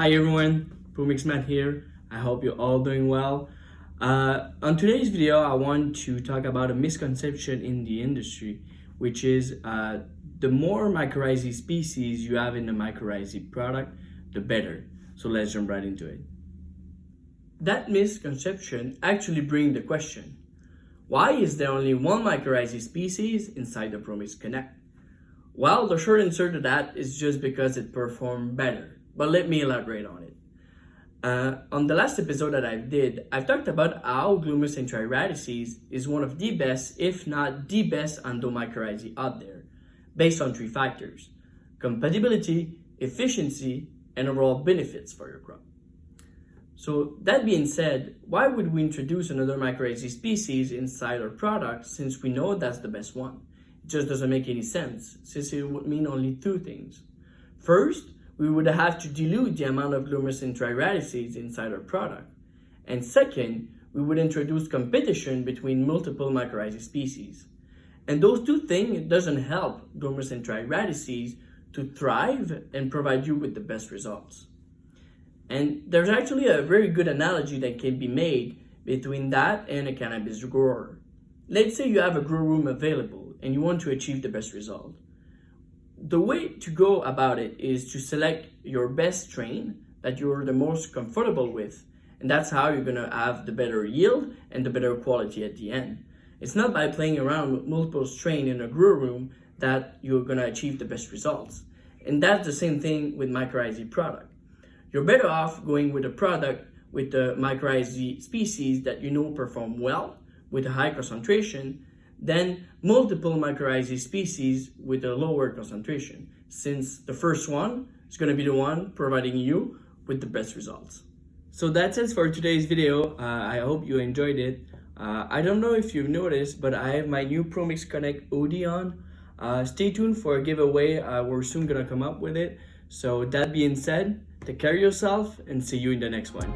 Hi everyone, Promix Matt here. I hope you're all doing well. Uh, on today's video, I want to talk about a misconception in the industry, which is uh, the more mycorrhizae species you have in the mycorrhizae product, the better. So let's jump right into it. That misconception actually brings the question, why is there only one mycorrhizae species inside the Promix Connect? Well, the short answer to that is just because it performed better, but let me elaborate on it. Uh, on the last episode that I did, I've talked about how intraradices is one of the best, if not the best endomycorrhizae out there, based on three factors, compatibility, efficiency, and overall benefits for your crop. So that being said, why would we introduce another mycorrhizae species inside our product since we know that's the best one? It just doesn't make any sense since it would mean only two things. First, we would have to dilute the amount of Glomus intraradices inside our product. And second, we would introduce competition between multiple mycorrhizae species. And those two things doesn't help Glomus intraradices to thrive and provide you with the best results. And there's actually a very good analogy that can be made between that and a cannabis grower. Let's say you have a grow room available and you want to achieve the best result. The way to go about it is to select your best strain that you're the most comfortable with. And that's how you're gonna have the better yield and the better quality at the end. It's not by playing around with multiple strain in a grow room that you're gonna achieve the best results. And that's the same thing with mycorrhizae product you're better off going with a product with the mycorrhizae species that you know perform well with a high concentration than multiple mycorrhizae species with a lower concentration, since the first one is going to be the one providing you with the best results. So that's it for today's video. Uh, I hope you enjoyed it. Uh, I don't know if you've noticed, but I have my new ProMix Connect OD on. Uh, stay tuned for a giveaway. Uh, we're soon going to come up with it. So that being said, Take care of yourself and see you in the next one.